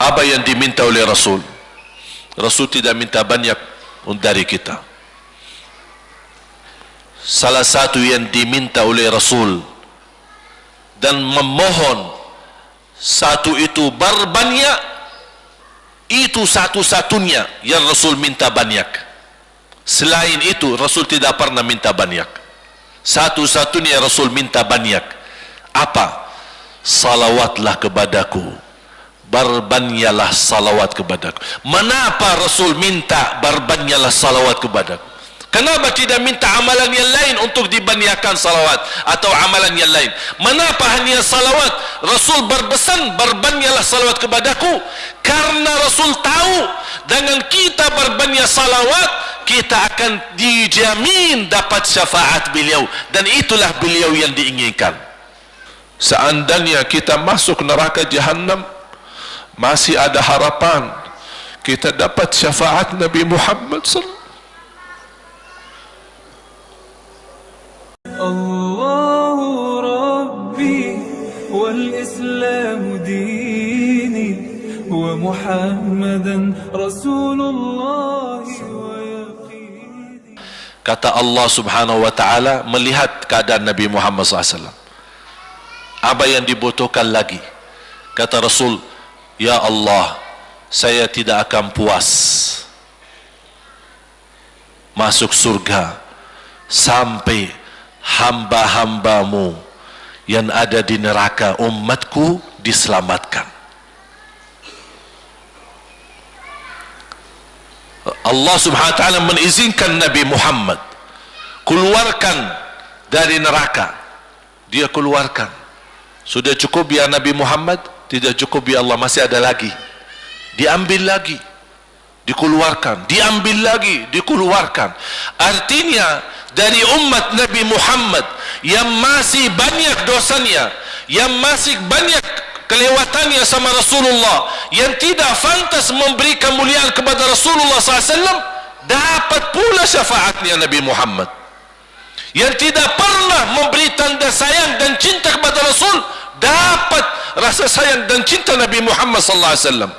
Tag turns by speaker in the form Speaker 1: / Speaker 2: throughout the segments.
Speaker 1: apa yang diminta oleh Rasul? Rasul tidak minta banyak dari kita. Salah satu yang diminta oleh Rasul dan memohon satu itu berbanyak itu satu-satunya yang Rasul minta banyak. Selain itu Rasul tidak pernah minta banyak. Satu-satunya Rasul minta banyak. Apa? Salawatlah kepadaku berbanyaklah salawat kepadaku kenapa Rasul minta berbanyaklah salawat kepadaku Kenapa tidak minta amalan yang lain untuk dibanyakkan salawat atau amalan yang lain? Kenapa hanya salawat? Rasul berbesan berbanyaklah salawat kepadaku karena Rasul tahu dengan kita berbanyak salawat kita akan dijamin dapat syafaat beliau dan itulah beliau yang diinginkan. Seandainya kita masuk neraka jahanam masih ada harapan kita dapat syafaat Nabi Muhammad sallallahu
Speaker 2: الله ربي والإسلام ديني ومحمدا رسول الله ويقيني
Speaker 1: kata Allah subhanahu wa ta'ala melihat keadaan Nabi Muhammad SAW apa yang dibutuhkan lagi kata Rasul Ya Allah saya tidak akan puas masuk surga sampai hamba-hambamu yang ada di neraka umatku diselamatkan. Allah subhanahu wa ta'ala mengizinkan Nabi Muhammad keluarkan dari neraka. Dia keluarkan. Sudah cukup ya Nabi Muhammad tidak cukup ya Allah masih ada lagi. Diambil lagi dikeluarkan. Diambil lagi dikeluarkan. Artinya dari umat Nabi Muhammad yang masih banyak dosanya yang masih banyak kelewatannya sama Rasulullah yang tidak fantas memberi kemuliaan kepada Rasulullah SAW dapat pula syafaatnya Nabi Muhammad. Yang tidak pernah memberi tanda sayang dan cinta kepada Rasul dapat rasa sayang dan cinta Nabi Muhammad sallallahu alaihi wasallam.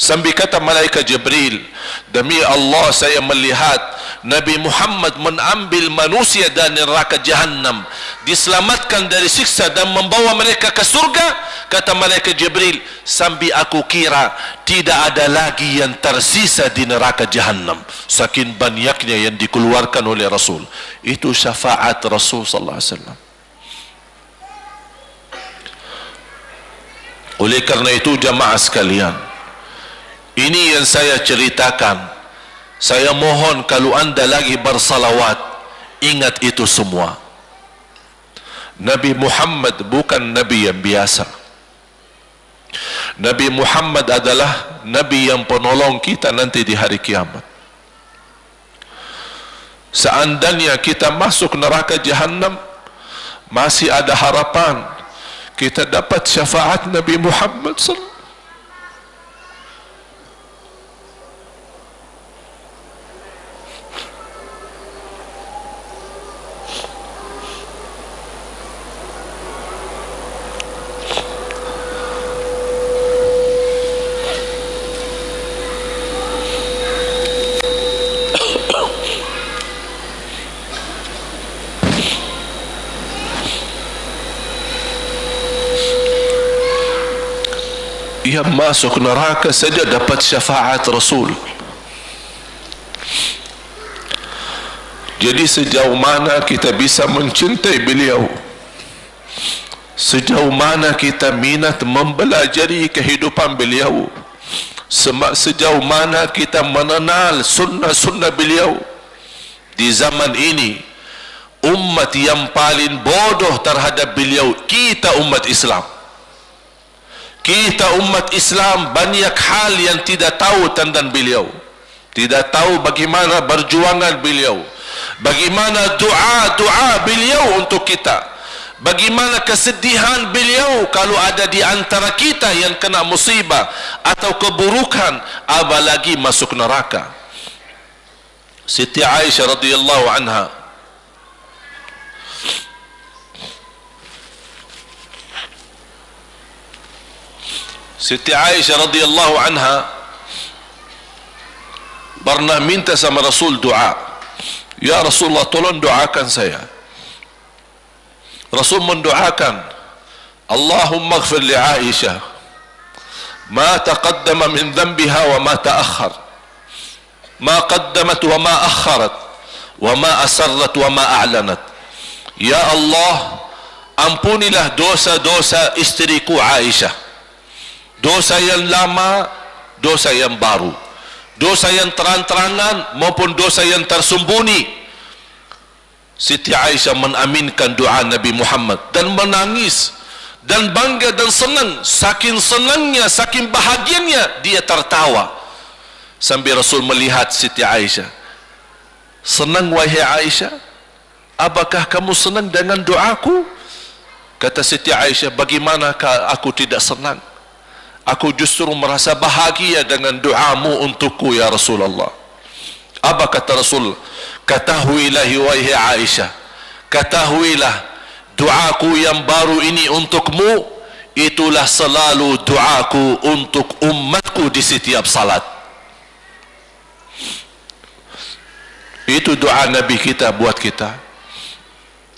Speaker 1: Sambil kata malaikat Jibril Demi Allah saya melihat Nabi Muhammad mengambil manusia dari neraka jahannam Diselamatkan dari siksa dan membawa mereka ke surga Kata malaikat Jibril Sambil aku kira Tidak ada lagi yang tersisa di neraka jahannam Saking banyaknya yang dikeluarkan oleh Rasul. Itu syafaat Rasul Sallallahu Alaihi Wasallam Oleh karena itu jamaah sekalian ini yang saya ceritakan. Saya mohon kalau anda lagi bersalawat ingat itu semua. Nabi Muhammad bukan Nabi yang biasa. Nabi Muhammad adalah Nabi yang penolong kita nanti di hari kiamat. Seandainya kita masuk neraka jahannam masih ada harapan kita dapat syafaat Nabi Muhammad sallallahu masuk neraka saja dapat syafaat Rasul. Jadi sejauh mana kita bisa mencintai beliau? Sejauh mana kita minat mempelajari kehidupan beliau? Sejauh mana kita mengenal sunnah-sunnah beliau? Di zaman ini umat yang paling bodoh terhadap beliau kita umat Islam kita umat Islam banyak hal yang tidak tahu tentang beliau. Tidak tahu bagaimana berjuangan beliau. Bagaimana doa-doa beliau untuk kita. Bagaimana kesedihan beliau kalau ada di antara kita yang kena musibah atau keburukan apalagi masuk neraka. Siti Aisyah radhiyallahu anha Siti Aisyah radhiyallahu anha pernah minta sama Rasul doa. Ya Rasulullah tolong doakan saya. Rasul mendoakan Allahumma ighfir li Aisyah ma taqaddama min dhanbiha wa ma ta'akhkhar ma qaddamat wa ma akharat wa ma asarrat wa ma a'lanat Ya Allah ampunilah dosa-dosa istriku Aisyah dosa yang lama dosa yang baru. Dosa yang terang-terangan maupun dosa yang tersembunyi. Siti Aisyah menaminkan doa Nabi Muhammad dan menangis dan bangga dan senang. Saking senangnya saking bahagianya dia tertawa. Sambil Rasul melihat Siti Aisyah. Senang wahai Aisyah? Apakah kamu senang dengan doaku? Kata Siti Aisyah bagaimanakah aku tidak senang aku justru merasa bahagia dengan doamu untukku ya Rasulullah. Apa kata Rasul? Ketahuilah wahai Aisyah. Ketahuilah doaku yang baru ini untukmu itulah selalu doaku untuk umatku di setiap salat. Itu doa Nabi kita buat kita.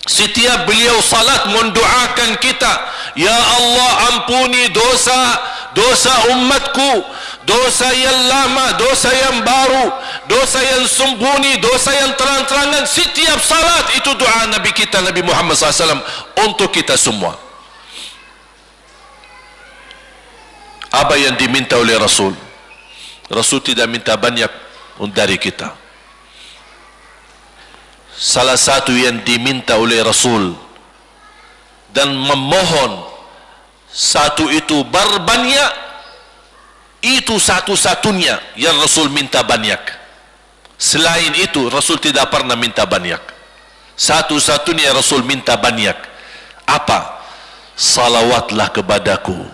Speaker 1: Setiap beliau salat mendoakan kita ya Allah ampuni dosa dosa umatku dosa yang lama dosa yang baru dosa yang sembunyi dosa yang terang-terangan setiap salat itu doa Nabi kita Nabi Muhammad SAW untuk kita semua. Apa yang diminta oleh Rasul? Rasul tidak minta banyak dari kita. Salah satu yang diminta oleh Rasul dan memohon satu itu berbanyak itu satu-satunya yang Rasul minta banyak. Selain itu Rasul tidak pernah minta banyak. Satu-satunya Rasul minta banyak. Apa? Salawatlah kepadaku.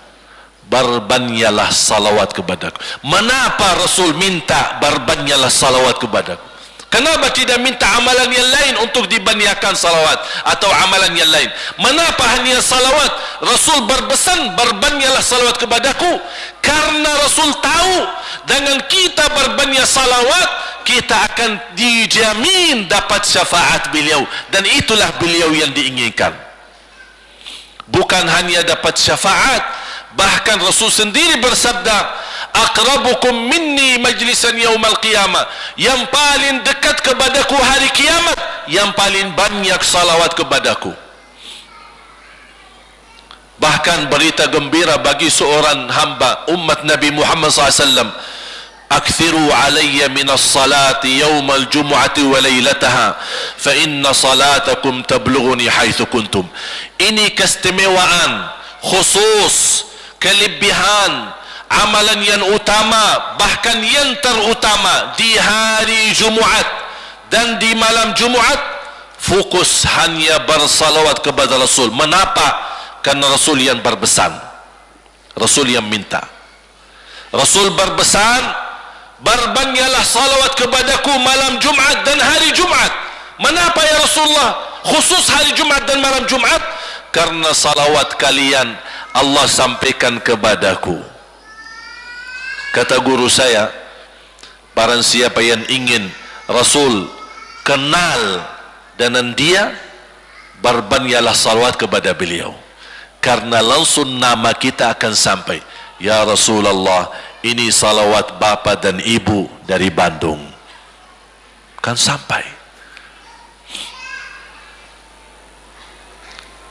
Speaker 1: Berbanyalah salawat kepadaku. Kenapa Rasul minta berbanyalah salawat kepadaku Kenapa tidak minta amalan yang lain untuk dibanyakan salawat atau amalan yang lain? Mengapa hanya salawat? Rasul berbesan berbanyalah salawat kepadaku karena Rasul tahu dengan kita berbanyak salawat kita akan dijamin dapat syafaat beliau dan itulah beliau yang diinginkan. Bukan hanya dapat syafaat bahkan Rasul sendiri bersabda aqrabukum minni majlisan yaumal qiyamah yang paling dekat kepadaku hari kiamat yang paling banyak salawat kepadaku bahkan berita gembira bagi seorang hamba umat Nabi Muhammad SAW minas salati yawmal jumu'ati wa laylataha fa inna salatakum tablughuni haithu kuntum ini keistimewaan khusus kelebihan amalan yang utama bahkan yang terutama di hari Jumaat dan di malam Jumaat fokus hanya bersalawat kepada Rasul. Mengapa? karena Rasul yang berbesan. Rasul yang minta. Rasul berbesan berbanyaklah salawat kepadaku malam Jumaat dan hari Jumaat mengapa ya Rasulullah? Khusus hari Jumaat dan malam Jumaat karena salawat kalian Allah sampaikan kepadaku. Kata guru saya barang siapa yang ingin Rasul kenal dengan dia berbanyalah salawat kepada beliau. Karena langsung nama kita akan sampai. Ya Rasulullah ini salawat bapa dan ibu dari Bandung. Kan sampai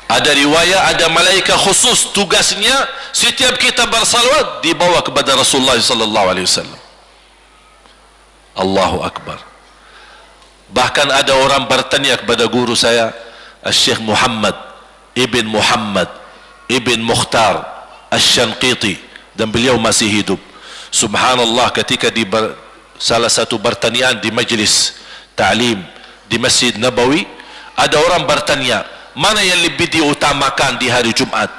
Speaker 1: ada riwayat ada malaikat khusus tugasnya setiap kita bersalawat dibawa kepada Rasulullah sallallahu alaihi wasallam. Allahu akbar. Bahkan ada orang bertanya kepada guru saya Syekh Muhammad Ibn Muhammad Ibn Mukhtar Asy-Syanqiti dan beliau masih hidup. Subhanallah ketika di salah satu pertanyaan di majlis ta'lim di Masjid Nabawi ada orang bertanya mana yang lebih diutamakan di hari Jumat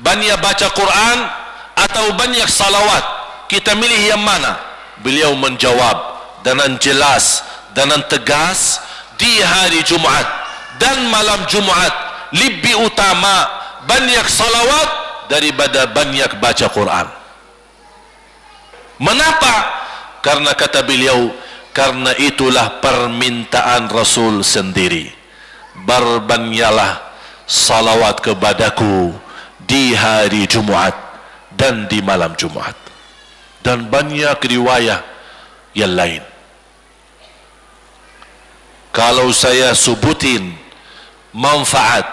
Speaker 1: banyak baca Quran atau banyak salawat kita milih yang mana beliau menjawab dengan jelas dengan tegas di hari Jumat dan malam Jumat lebih utama banyak salawat daripada banyak baca Quran Mengapa? Karena kata beliau, karena itulah permintaan Rasul sendiri. Berbanyalah salawat kepadaku di hari Jumaat dan di malam Jumaat. Dan banyak riwayat yang lain. Kalau saya sebutin manfaat,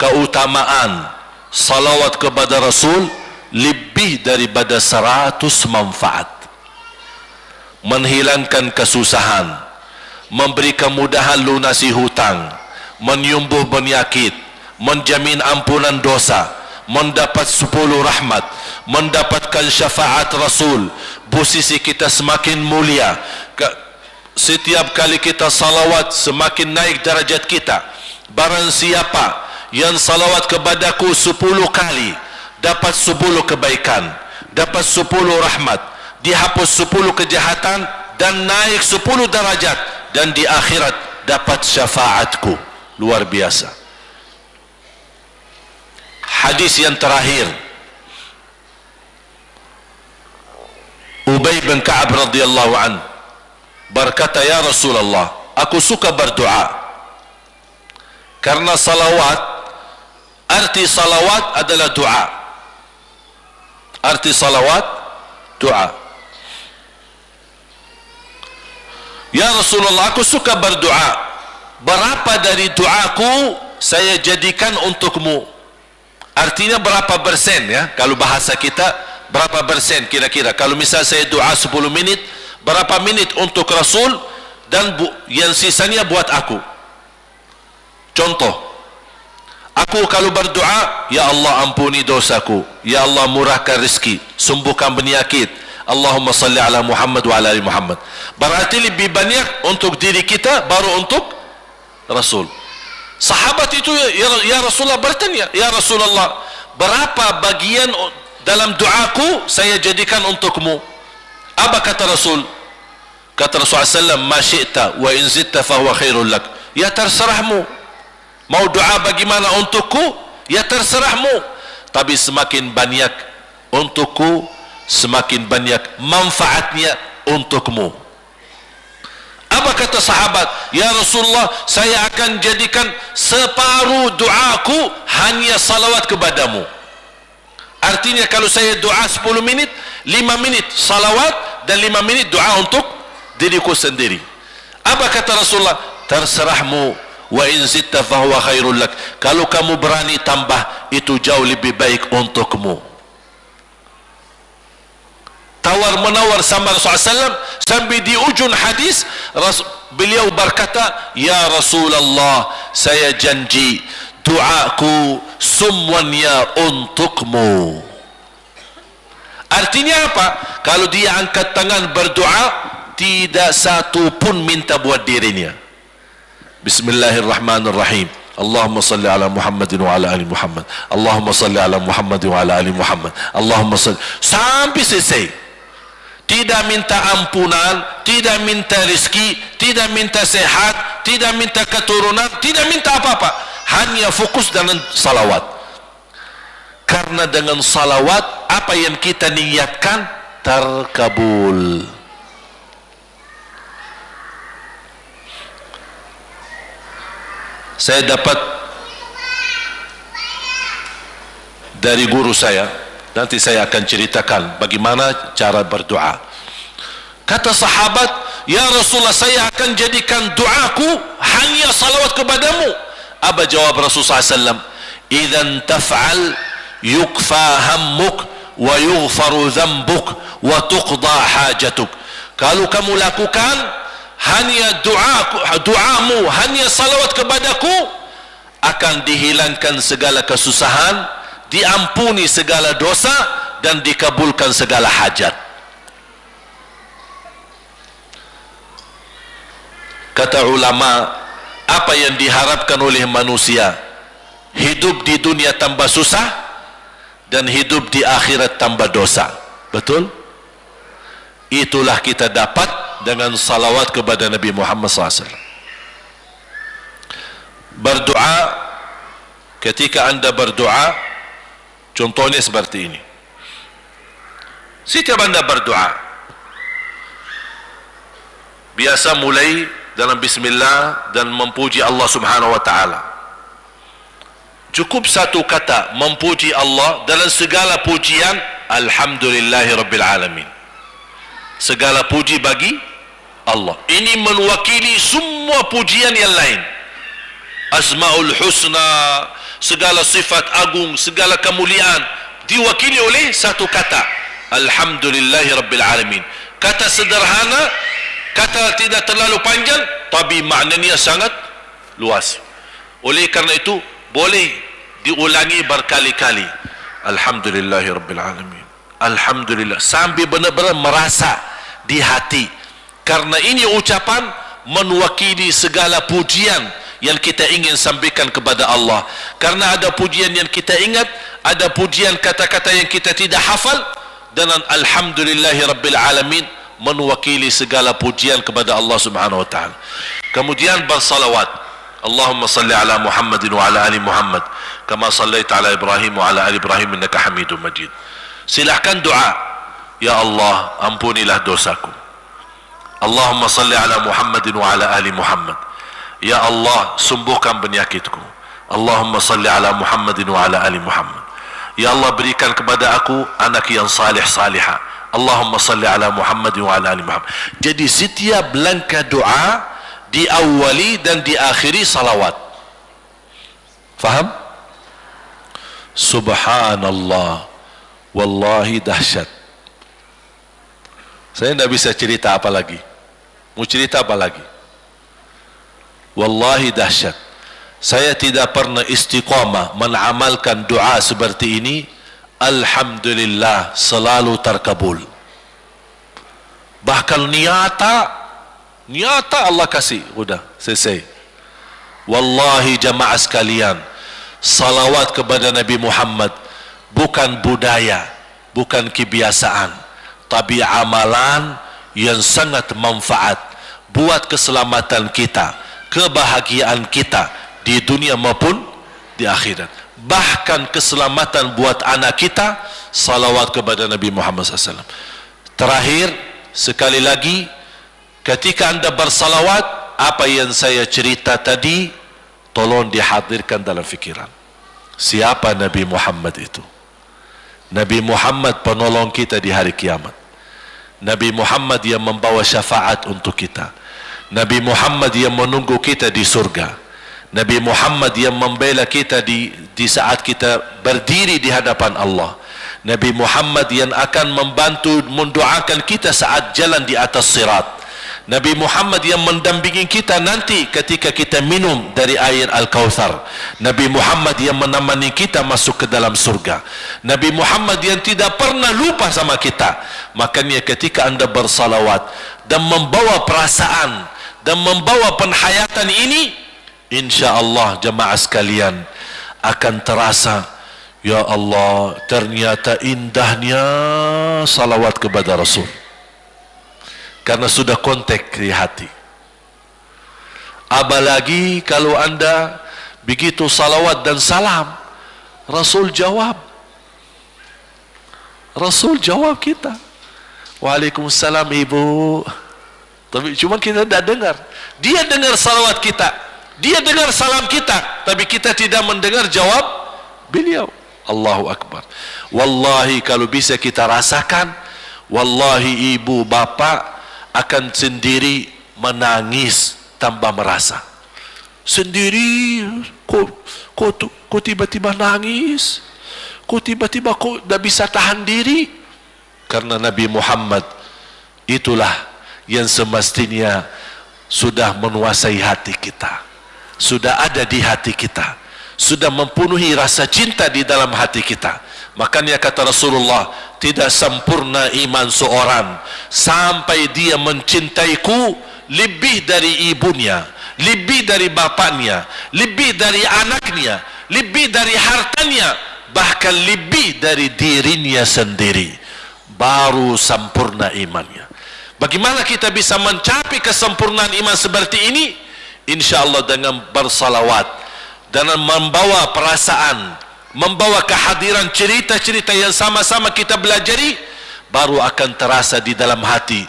Speaker 1: keutamaan salawat kepada Rasul lebih daripada seratus manfaat menghilangkan kesusahan memberi kemudahan lunasi hutang menyembuh penyakit menjamin ampunan dosa mendapat sepuluh rahmat mendapatkan syafaat Rasul. Posisi kita semakin mulia. Setiap kali kita salawat semakin naik darajat kita. Barang siapa yang salawat kepadaku sepuluh kali dapat sepuluh kebaikan dapat sepuluh rahmat. Dihapus sepuluh kejahatan dan naik sepuluh darajat dan di akhirat dapat syafaatku luar biasa. Hadis yang terakhir. Ubay bin Ka'ab radhiyallahu an berkata ya Rasulullah aku suka berdoa. Karena salawat arti salawat adalah doa. Arti salawat doa. Ya Rasulullah aku suka berdoa Berapa dari doaku Saya jadikan untukmu? Artinya berapa persen ya? Kalau bahasa kita Berapa persen kira-kira? Kalau misal saya doa 10 minit Berapa minit untuk Rasul Dan bu, yang sisanya buat aku? Contoh Aku kalau berdoa Ya Allah ampuni dosaku. Ya Allah murahkan rezeki. Sembuhkan penyakit Allahumma salli ala Muhammad wa ala ali Muhammad. Berarti lebih banyak untuk diri kita baru untuk Rasul. Sahabat itu ya, ya Rasulullah bertanya ya Rasulullah berapa bagian dalam doaku saya jadikan untukmu? Apa kata Rasul? Kata Rasulullah SAW ma syi'ta wa in zitta fahuwa khairul lak. Ya terserahmu. Mau doa bagaimana untukku? Ya terserahmu. Tapi semakin banyak untukku semakin banyak manfaatnya untukmu apa kata sahabat? Ya Rasulullah saya akan jadikan separuh doaku hanya salawat kepadamu. Artinya kalau saya doa 10 minit 5 menit salawat dan 5 menit doa untuk diriku sendiri. Apa kata Rasulullah? Terserahmu. Wa in zitta fahuwa khairul lak. Kalau kamu berani tambah itu jauh lebih baik untukmu tawar menawar sama Rasulullah SAW sampai di ujung hadis beliau berkata ya Rasulullah saya janji doaku semuanya untukmu. Artinya apa? Kalau dia angkat tangan berdoa tidak satu pun minta buat dirinya. Bismillahirrahmanirrahim. Salli ala Muhammadin wa ala ali Muhammad. Allahumma salli ala Muhammadin wa ala ali Muhammad. Allahumma salli sampai selesai tidak minta ampunan, tidak minta rezeki, tidak minta sehat, tidak minta keturunan, tidak minta apa-apa. Hanya fokus dengan salawat. Karena dengan salawat, apa yang kita niatkan terkabul. Saya dapat dari guru saya, nanti saya akan ceritakan bagaimana cara berdoa. Kata sahabat ya Rasulullah saya akan jadikan doaku hanya salawat kepadamu. Apa jawab Rasulullah SAW idhan taf'al yukfa hammuk wa yughfaru zambuk wa tuqda hajatuk. Kalau kamu lakukan hanya doaku doamu hanya salawat kepadaku akan dihilangkan segala kesusahan diampuni segala dosa dan dikabulkan segala hajat. Kata ulama apa yang diharapkan oleh manusia? Hidup di dunia tambah susah dan hidup di akhirat tambah dosa. Betul? Itulah kita dapat dengan salawat kepada Nabi Muhammad SAW berdoa ketika anda berdoa Contohnya seperti ini. Setiap anda berdoa, biasa mulai dalam bismillah dan memuji Allah Subhanahu wa taala. Cukup satu kata memuji Allah dalam segala pujian alhamdulillahi rabbil alamin. Segala puji bagi Allah. Ini mewakili semua pujian yang lain. Asmaul husna, segala sifat agung, segala kemuliaan diwakili oleh satu kata. Alhamdulillahi rabbil alamin. Kata sederhana kata tidak terlalu panjang tapi maknanya sangat luas. Oleh kerana itu boleh diulangi berkali-kali. Alhamdulillahirabbil alhamdulillah. Sambil benar-benar merasa di hati. Karena ini ucapan mewakili segala pujian yang kita ingin sampaikan kepada Allah karena ada pujian yang kita ingat ada pujian kata-kata yang kita tidak hafal dan alhamdulillahirabbil alamin menwakili segala pujian kepada Allah Subhanahu wa taala. Kemudian bersalawat. Ala Muhammadin wa ala ali Muhammad kama sallaita ala Ibrahim wa ala ali Ibrahim innaka Hamidum Majid. Silakan doa. Ya Allah, ampunilah dosaku. Allahumma salli ala Muhammadin wa ala ali Muhammad. Ya Allah, sembuhkan penyakitku. Allahumma salli ala Muhammadin wa ala ali Muhammad. Ya Allah berikan kepada aku anak yang salih salihah Allahumma salli ala Muhammad wa ala ali Muhammad. Jadi setiap langkah doa diawali dan diakhiri salawat. Faham? Subhanallah. Wallahi dahsyat. Saya tidak bisa cerita apa lagi. Mau cerita apa lagi? Wallahi dahsyat. Saya tidak pernah istiqamah menamalkan doa seperti ini. Alhamdulillah selalu terkabul. Bahkan niata niata Allah kasih. Sudah selesai. Wallahi jamaah sekalian salawat kepada Nabi Muhammad bukan budaya bukan kebiasaan tapi amalan yang sangat manfaat buat keselamatan kita kebahagiaan kita di dunia maupun di akhirat. Bahkan keselamatan buat anak kita salawat kepada Nabi Muhammad SAW terakhir sekali lagi ketika anda bersalawat apa yang saya cerita tadi tolong dihadirkan dalam fikiran. Siapa Nabi Muhammad itu? Nabi Muhammad penolong kita di hari kiamat. Nabi Muhammad yang membawa syafaat untuk kita Nabi Muhammad yang menunggu kita di surga Nabi Muhammad yang membela kita di di saat kita berdiri di hadapan Allah. Nabi Muhammad yang akan membantu mendoakan kita saat jalan di atas sirat. Nabi Muhammad yang mendampingi kita nanti ketika kita minum dari air Al-Kawthar. Nabi Muhammad yang menemani kita masuk ke dalam surga. Nabi Muhammad yang tidak pernah lupa sama kita. Makanya ketika anda bersalawat dan membawa perasaan dan membawa penhayatan ini, insya Allah jemaah sekalian akan terasa ya Allah ternyata indahnya salawat kepada Rasul. Karena sudah kontak di hati. Apalagi kalau anda begitu salawat dan salam Rasul jawab. Rasul jawab kita. Waalaikumsalam ibu tapi cuma kita tidak dengar. Dia dengar salawat kita. Dia dengar salam kita. Tapi kita tidak mendengar jawab beliau. Allahu Akbar. Wallahi kalau bisa kita rasakan Wallahi ibu bapa akan sendiri menangis tanpa merasa. Sendiri kok kok kok tiba-tiba nangis. Kok tiba-tiba kok tidak bisa tahan diri. Karena Nabi Muhammad itulah yang semestinya sudah menguasai hati kita sudah ada di hati kita sudah mempenuhi rasa cinta di dalam hati kita. Makanya kata Rasulullah tidak sempurna iman seorang sampai dia mencintaiku lebih dari ibunya lebih dari bapaknya lebih dari anaknya lebih dari hartanya bahkan lebih dari dirinya sendiri. Baru sempurna imannya bagaimana kita bisa mencapai kesempurnaan iman seperti ini? Insyaallah dengan bersalawat dan membawa perasaan membawa kehadiran cerita-cerita yang sama-sama kita belajari baru akan terasa di dalam hati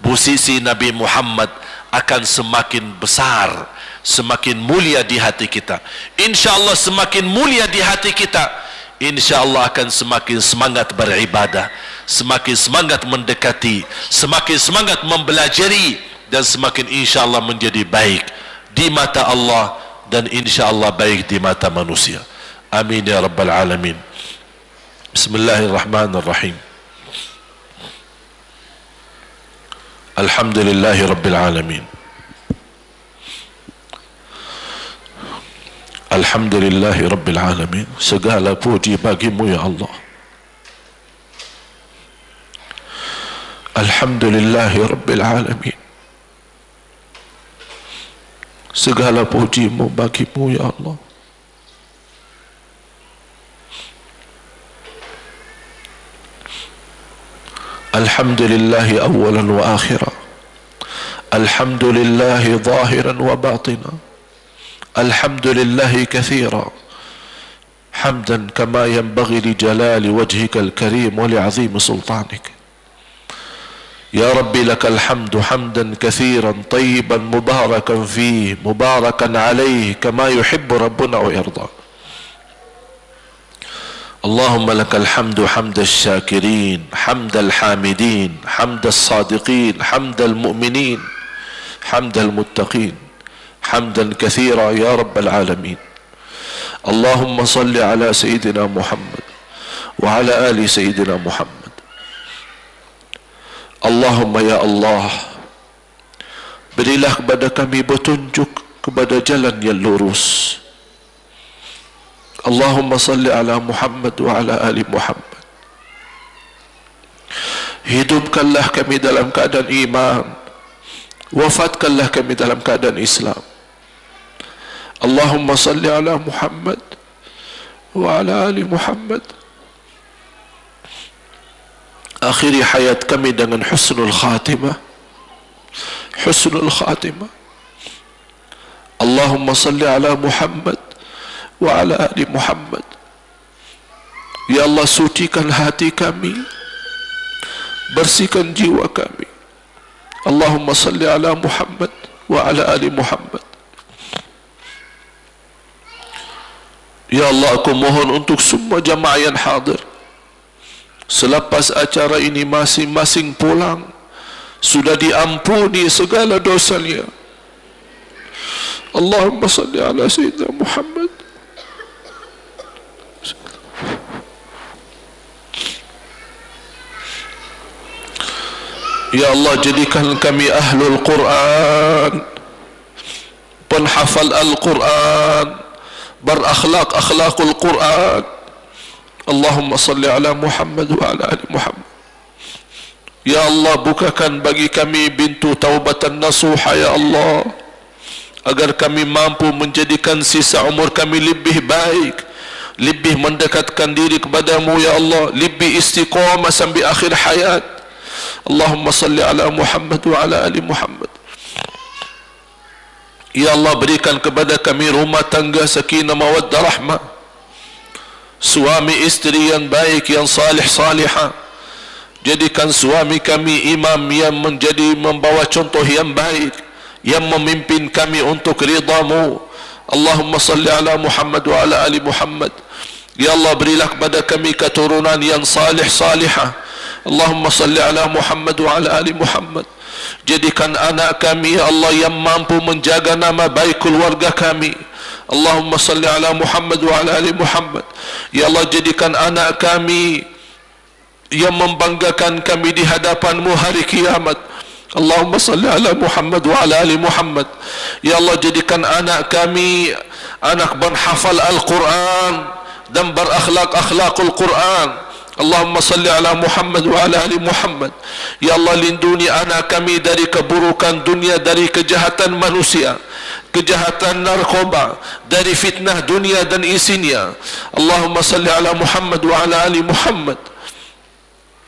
Speaker 1: busisi Nabi Muhammad akan semakin besar semakin mulia di hati kita. Insyaallah semakin mulia di hati kita insyaallah akan semakin semangat beribadah semakin semangat mendekati semakin semangat mempelajari dan semakin insyaallah menjadi baik di mata Allah dan insyaallah baik di mata manusia. Amin ya rabbal alamin. Bismillahirrahmanirrahim. Alhamdulillahi rabbil alamin Alhamdulillahi Rabbil Alamin Segala puji bagimu ya Allah Alhamdulillahi Rabbil Alamin Segala pujimu bagimu ya Allah Alhamdulillahi awalan wa akhira Alhamdulillahi zahiran wa batina الحمد لله كثيرا. حمدا كما ينبغي لجلال وجهك الكريم ولعظيم سلطانك. يا ربي لك الحمد حمدا كثيرا طيبا مباركا فيه مباركا عليه كما يحب ربنا ويرضى. اللهم لك الحمد حمد الشاكرين حمد الحامدين حمد الصادقين حمد المؤمنين حمد المتقين. حمدا كثيرا يا رب العالمين اللهم صل على سيدنا محمد وعلى ال سيدنا محمد اللهم يا الله berilah kepada kami petunjuk kepada jalan yang lurus Allahumma salli ala Muhammad wa ala ali Muhammad hidupkanlah kami dalam keadaan iman wafatkanlah kami dalam keadaan Islam اللهم صل على محمد وعلى آل محمد. أخيري حياة كمي دنن حسن الخاتمة؟ حسن الخاتمة. اللهم صل على محمد وعلى آل محمد. يا الله سوتي كان هاتي كمي برسي كان جيوة كمي اللهم صل على محمد وعلى آل محمد Ya Allah aku mohon untuk semua jamaah yang hadir. Selepas acara ini masing-masing pulang Sudah diampuni segala dosanya Allahumma salli ala Sayyidina Muhammad. Ya Allah jadikan kami ahlul Quran Penhafal Al-Quran berakhlak akhlakul Quran. Allahumma salli ala Muhammad wa ala ali Muhammad. Ya Allah bukakan bagi kami bintu taubatan nasuha ya Allah agar kami mampu menjadikan sisa umur kami lebih baik lebih mendekatkan diri kepadamu ya Allah lebih istiqamah sampai akhir hayat. Allahumma salli ala Muhammad wa ala ali Muhammad Ya Allah berikan kepada kami rumah tangga sakinah mawaddah rahmah. Suami istri yang baik yang salih salihah. Jadikan suami kami imam yang menjadi membawa contoh yang baik Yang memimpin kami untuk ridamu. Allahumma salli ala Muhammad wa ala ali Muhammad. Ya Allah berilah kepada kami keturunan yang salih salihah. Allahumma salli ala Muhammad wa ala ali Muhammad Jadikan anak kami ya Allah yang mampu menjaga nama baik keluarga kami. Allahumma salli ala Muhammad wa ala ali Muhammad. Ya Allah jadikan anak kami yang membanggakan kami di hadapanmu hari kiamat. Allahumma salli ala Muhammad wa ala ali Muhammad. Ya Allah jadikan anak kami anak berhafal Al-Quran dan berakhlak-akhlakul Quran Allahumma salli ala Muhammad wa ala ali Muhammad. Ya Allah lindungi anak kami dari keburukan dunia Dari kejahatan manusia Kejahatan narkoba Dari fitnah dunia dan isinya. Allahumma salli ala Muhammad wa ala ali Muhammad.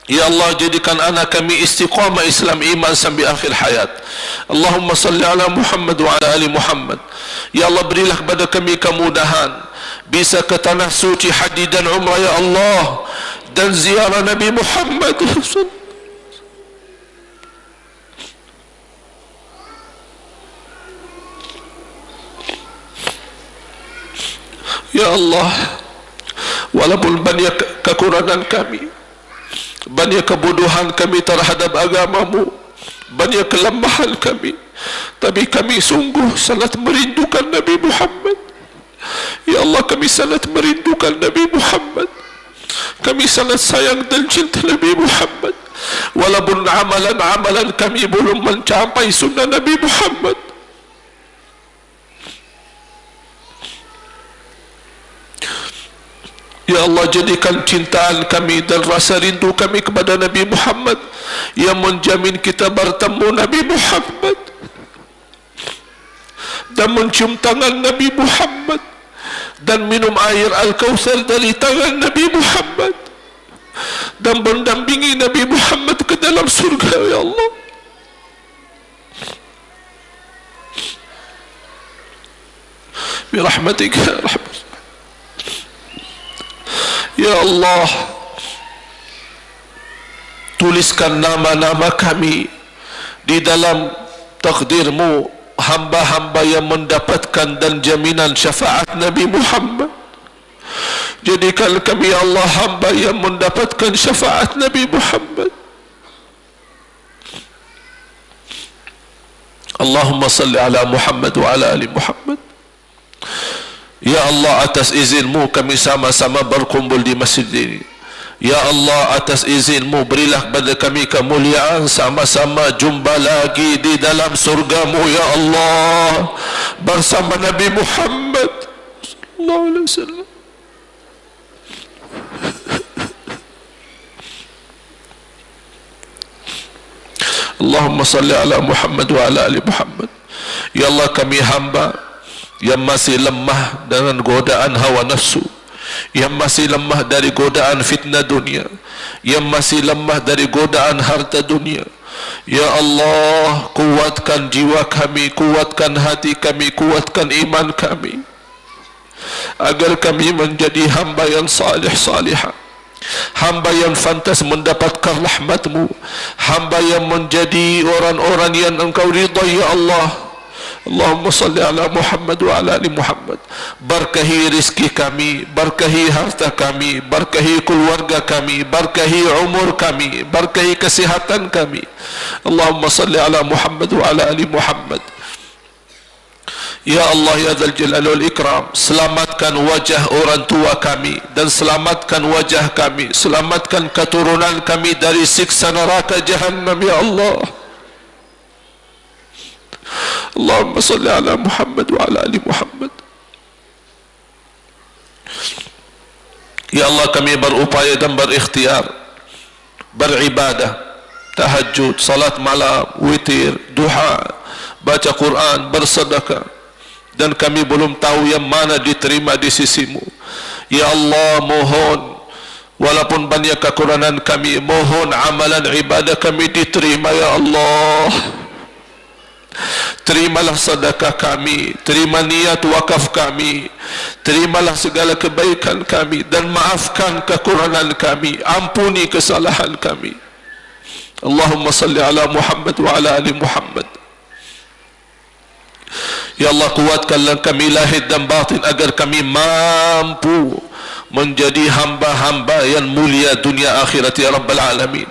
Speaker 1: Ya Allah jadikan anak kami istiqamah Islam iman sampai akhir hayat. Allahumma salli ala Muhammad wa ala ali Muhammad. Ya Allah berilah kepada kami kemudahan. Bisa ke tanah suci haji dan umrah ya Allah dan ziarah Nabi Muhammad Ya Allah walaupun banyak kekurangan kami banyak kebodohan kami terhadap agamamu banyak kelemahan kami tapi kami sungguh sangat merindukan Nabi Muhammad. Ya Allah kami sangat merindukan Nabi Muhammad. Kami sangat sayang dan cinta Nabi Muhammad. Walaupun amalan-amalan kami belum mencapai sunnah Nabi Muhammad. Ya Allah jadikan cintaan kami dan rasa rindu kami kepada Nabi Muhammad yang menjamin kita bertemu Nabi Muhammad. Dan mencium tangan Nabi Muhammad دن منهم آير الكوثر دلي تغى النبي محمد دن بن دن بني نبي محمد كدلم سرقة يا الله برحمتك يا رحمة يا الله tuliskan nama-nama kami di dalam takdirmu. Hamba-hamba yang mendapatkan Dan jaminan syafaat Nabi Muhammad. Jadikan kami ya Allah hamba yang mendapatkan syafaat Nabi Muhammad. Allahumma salli ala Muhammad wa ala ali Muhammad. Ya Allah atas izinmu kami sama-sama berkumpul di masjid ini Ya Allah atas izinmu berilah kepada kami kemuliaan sama-sama jumpa lagi di dalam surgamu Ya Allah. Bersama Nabi Muhammad Sallallahu Alaihi Wasallam. Allahumma salli ala Muhammad wa ala ali Muhammad. Ya Allah kami hamba yang masih lemah dengan godaan hawa nafsu yang masih lemah dari godaan fitnah dunia. Yang masih lemah dari godaan harta dunia. Ya Allah kuatkan jiwa kami kuatkan hati kami kuatkan iman kami. Agar kami menjadi hamba yang salih salihah hamba yang fantas mendapatkan rahmatmu. Hamba yang menjadi orang-orang yang engkau ridha ya Allah Allahumma salli ala Muhammad wa ala ali Muhammad. Barkahi rizki kami Barkahi harta kami Barkahi keluarga kami Barkahi umur kami Barkahi kesihatan kami. Allahumma salli ala Muhammad wa ala ali Muhammad. Ya Allah ya Zal Jalal wal Ikram Selamatkan wajah orang tua kami Dan selamatkan wajah kami Selamatkan keturunan kami Dari siksa neraka jahannam Ya Allah Allahumma salli ala Muhammad wa ala ali Muhammad. Ya Allah kami berupaya berikhtiar Beribadah Tahajud, salat malam, witir, duha Baca Quran, bersedekah. Dan kami belum tahu yang mana diterima di sisimu. Ya Allah mohon Walaupun banyak kekurangan kami Mohon amalan ibadah kami diterima Ya Allah Terimalah sedekah kami Terima niat wakaf kami Terimalah segala kebaikan kami Dan maafkan kekurangan kami Ampuni kesalahan kami. Allahumma salli ala Muhammad wa ala ali Muhammad. Ya Allah kuatkanlah kami lahir dan batin Agar kami mampu Menjadi hamba-hamba yang mulia dunia akhirat Ya Rabbal Alamin.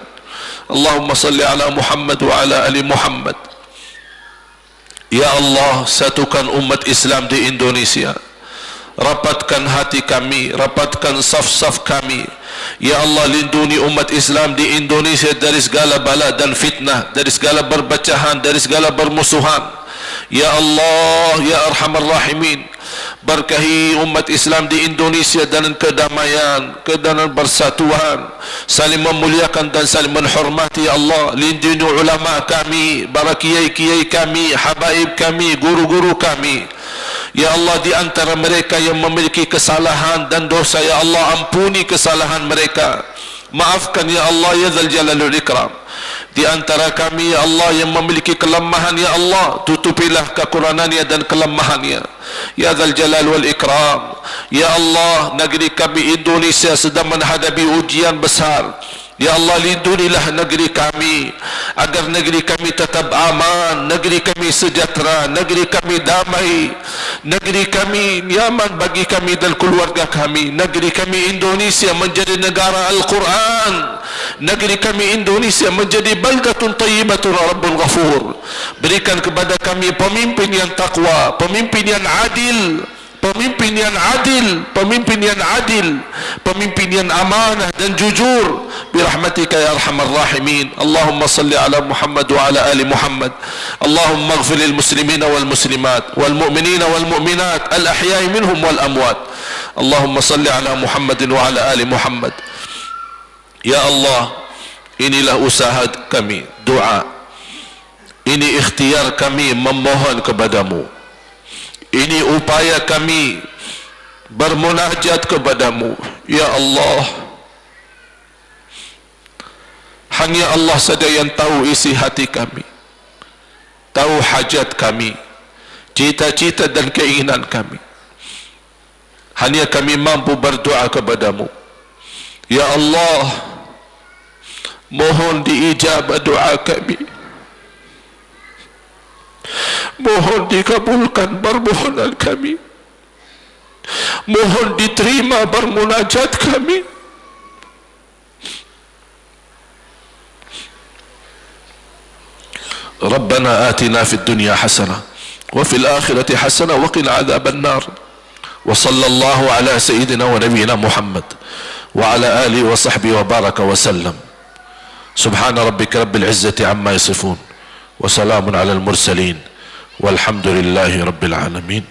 Speaker 1: Allahumma salli ala Muhammad wa ala ali Muhammad Ya Allah satukan umat Islam di Indonesia. Rapatkan hati kami Rapatkan saf-saf kami. Ya Allah lindungi umat Islam di Indonesia Dari segala bala dan fitnah Dari segala berbacahan Dari segala bermusuhan. Ya Allah Ya Arhamar Rahimin berkahi umat Islam di Indonesia dalam kedamaian, kedanan bersatuan, saling memuliakan dan saling menghormati ya Allah. Lindungi ulama kami, para kiai-kiai kami, habaib kami, guru-guru kami. Ya Allah di antara mereka yang memiliki kesalahan dan dosa ya Allah ampuni kesalahan mereka. Maafkan ya Allah ya Zal Jalalul Ikram di antara kami ya Allah yang memiliki kelemahan ya Allah tutupilah kekurangannya dan kelemahannya. Ya Zal Jalal wal Ikram ya Allah negeri kami Indonesia sedang menghadapi ujian besar. Ya Allah lindungilah negeri kami agar negeri kami tetap aman, negeri kami sejahtera, negeri kami damai, negeri kami nyaman bagi kami dan keluarga kami, negeri kami Indonesia menjadi negara Al-Quran, negeri kami Indonesia menjadi baldatun tayyibatun rabbul ghafur. Berikan kepada kami pemimpin yang takwa, pemimpin yang adil, pemimpin yang adil, pemimpin yang adil, pemimpin yang amanah dan jujur. Birahmatika ya arhamar rahimin. Allahumma salli ala Muhammad wa ala ali Muhammad. Allahumma ighfir lil muslimina wal muslimat wal mu'minina wal mu'minat al ahya'i minhum wal amwat. Allahumma salli ala Muhammad wa ala ali Muhammad. Ya Allah, inilah usaha kami, doa. Ini ikhtiar kami memohon kepadamu. Ini upaya kami bermunajat kepadamu. Ya Allah hanya Allah saja yang tahu isi hati kami tahu hajat kami cita-cita dan keinginan kami. Hanya kami mampu berdoa kepadamu. Ya Allah mohon diijabah doa kami. Mohon dikabulkan permohonan kami. Mohon diterima bermunajat kami. ربنا آتنا في الدنيا حسنة وفي الآخرة حسنة وقنا عذاب النار وصلى الله على سيدنا ونبينا محمد وعلى آله وصحبه وبارك وسلم سبحان ربك رب العزة عما يصفون وسلام على المرسلين والحمد لله رب العالمين.